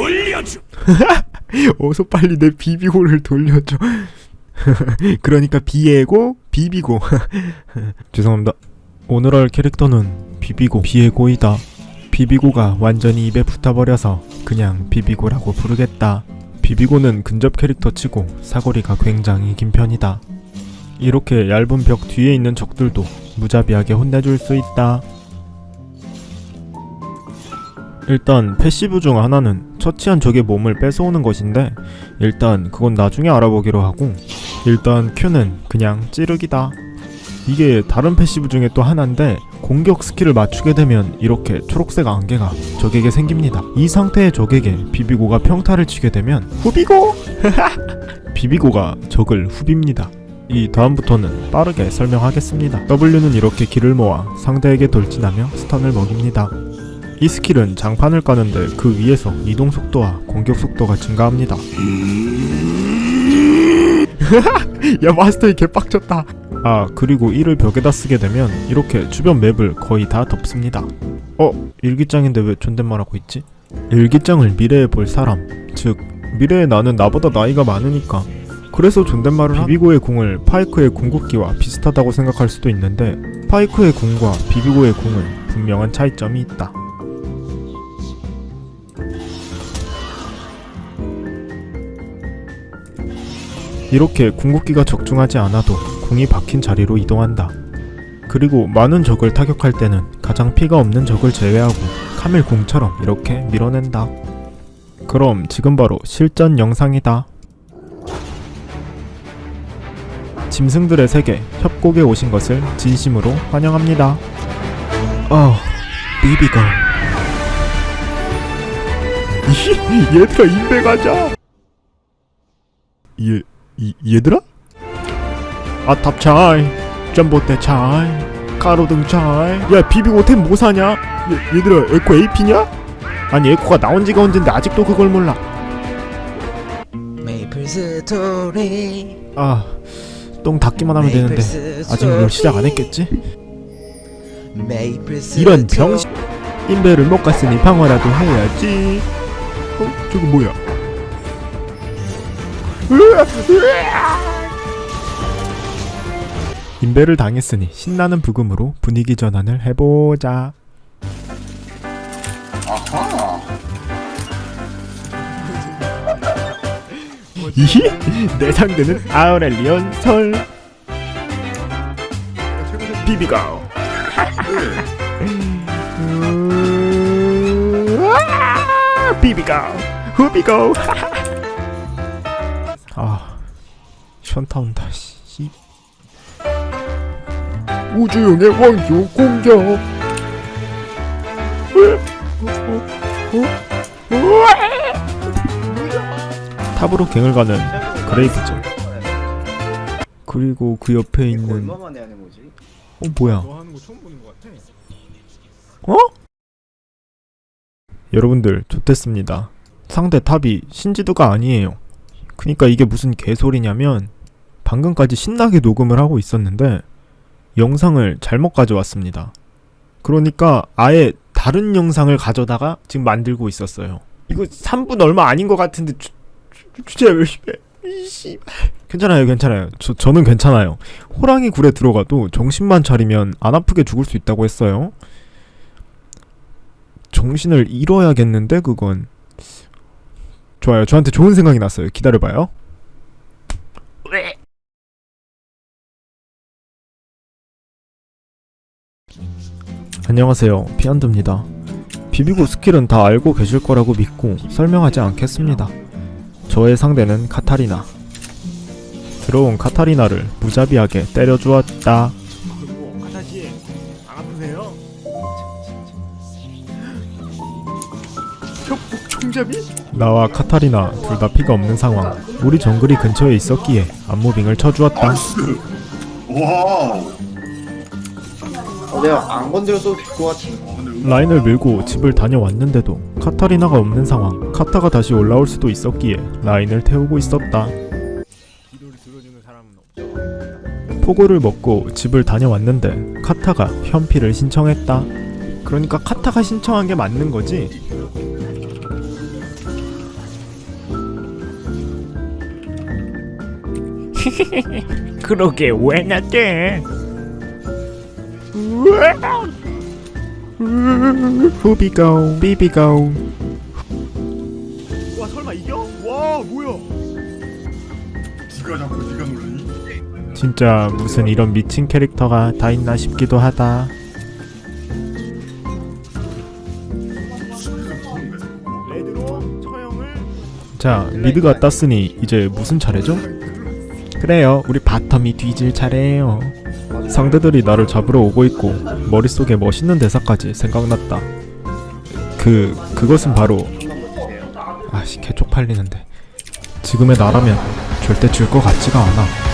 돌려줘. 어서 빨리 내 비비고를 돌려줘. 그러니까 비에고 비비고. 죄송합니다. 오늘 할 캐릭터는 비비고 비에고이다. 비비고가 완전히 입에 붙어버려서 그냥 비비고라고 부르겠다. 비비고는 근접 캐릭터 치고 사거리가 굉장히 긴 편이다. 이렇게 얇은 벽 뒤에 있는 적들도 무자비하게 혼내줄 수 있다. 일단 passive 중 하나는 처치한 적의 몸을 뺏어오는 것인데 일단 그건 나중에 알아보기로 하고 일단 Q는 그냥 찌르기다. 이게 다른 passive 중에 또 하나인데 공격 스킬을 맞추게 되면 이렇게 초록색 안개가 적에게 생깁니다. 이 상태의 적에게 비비고가 평타를 치게 되면 후비고! 비비고가 적을 후빕니다. 이 다음부터는 빠르게 설명하겠습니다. W는 이렇게 기를 모아 상대에게 돌진하며 stun을 먹입니다. 이 스킬은 장판을 까는데 그 위에서 이동 속도와 공격 속도가 증가합니다. 야 마스터이 개빡쳤다. 아 그리고 이를 벽에다 쓰게 되면 이렇게 주변 맵을 거의 다 덮습니다. 어 일기장인데 왜 존댓말하고 있지? 일기장을 미래에 볼 사람 즉 미래의 나는 나보다 나이가 많으니까 그래서 존댓말을 하 비비고의 궁을 파이크의 궁극기와 비슷하다고 생각할 수도 있는데 파이크의 궁과 비비고의 궁은 분명한 차이점이 있다. 이렇게 궁극기가 적중하지 않아도 궁이 박힌 자리로 이동한다. 그리고 많은 적을 타격할 때는 가장 피가 없는 적을 제외하고 카밀 궁처럼 이렇게 밀어낸다. 그럼 지금 바로 실전 영상이다. 짐승들의 세계 협곡에 오신 것을 진심으로 환영합니다. 어, 비비가. 얘들아 인베 가자. 얘, 이, 얘들아? 아탑 차이, 점보대 차이, 가로등 차이. 야 비비고 템 뭐 사냐? 얘, 얘들아 에코 AP냐? 아니 에코가 나온 지가 언젠데 아직도 그걸 몰라. 메이플 스토리 아, 똥 닦기만 하면 되는데 아직 뭘 시작 안 했겠지? 이런 병신 인베를 못 갔으니 방어라도 해야지. 어? 저거 뭐야? 인베를 당했으니 신나는 부금으로 분위기 전환을 해보자. 아하. 이히? 내 상대는 아우렐리온 솔. 비비가. 비비가. 후비고. 아, 현타 온다. 씨. 우주용의 왕조 공격. 탑으로 갱을 가는 그레이브죠. 그리고 그 옆에 있는? 어 뭐야? 같아. 어? 여러분들 좋댔습니다. 상대 탑이 신지드가 아니에요. 그니까 이게 무슨 개소리냐면 방금까지 신나게 녹음을 하고 있었는데 영상을 잘못 가져왔습니다. 그러니까 아예 다른 영상을 가져다가 지금 만들고 있었어요. 이거 3분 얼마 아닌 것 같은데 주, 주, 진짜 열심히 해. 괜찮아요 괜찮아요 저, 저는 괜찮아요 호랑이 굴에 들어가도 정신만 차리면 안 아프게 죽을 수 있다고 했어요 정신을 잃어야겠는데 그건 좋아요. 저한테 좋은 생각이 났어요. 기다려봐요. 안녕하세요. 피안드입니다. 비비고 스킬은 다 알고 계실 거라고 믿고 설명하지 않겠습니다. 저의 상대는 카타리나. 들어온 카타리나를 무자비하게 때려주었다. 총잡이? 나와 카타리나 둘 다 피가 없는 상황. 우리 정글이 근처에 있었기에 안moving을 쳐주었다. wow. 어, 내가 안 건드려도 될것 근데 라인을 밀고 집을 다녀왔는데도 카타리나가 없는 상황. 카타가 다시 올라올 수도 있었기에 라인을 태우고 있었다. 포고를 먹고 집을 다녀왔는데 카타가 현피를 신청했다. 그러니까 카타가 신청한 게 맞는 거지. 그러게 왜 나대? 후비고 비비고 와 설마 이겨? 와 뭐야? 네가 자꾸 네가 놀라니? 진짜 무슨 이런 미친 캐릭터가 다 있나 싶기도 하다. 자 mid가 땄으니 이제 무슨 차례죠? 그래요 우리 bottom이 뒤질 차례예요. 상대들이 나를 잡으러 오고 있고 머릿속에 멋있는 대사까지 생각났다. 그 그것은 바로 아씨 개 쪽팔리는데 지금의 나라면 절대 질 것 같지가 않아.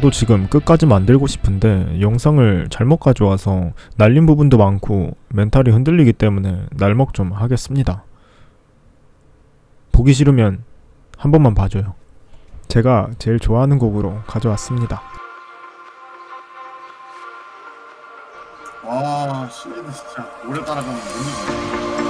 저도 지금 끝까지 만들고 싶은데 영상을 잘못 가져와서 날린 부분도 많고 멘탈이 흔들리기 때문에 날먹 좀 하겠습니다. 보기 싫으면 한 번만 봐줘요. 제가 제일 좋아하는 곡으로 가져왔습니다. 와, 시리즈 진짜 오래 따라가면 못 told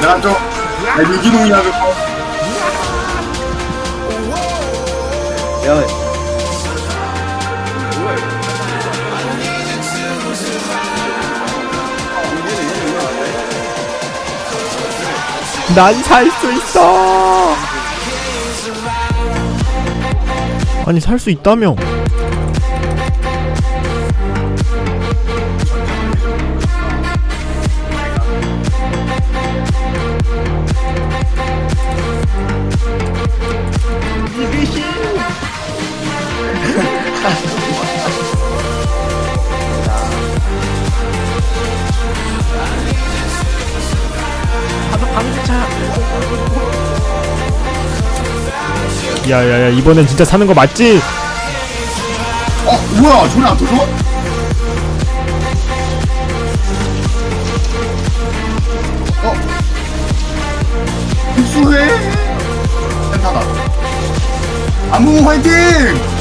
내가 좀 아, 유기농이야 그거. 야난살 수 있어. 아니 살 수 있다며. 야야야 이번엔 진짜 사는 거 맞지? 어, 뭐야? 전혀 안 터져? 어? 흡수해? 센타다. 아무 화이팅!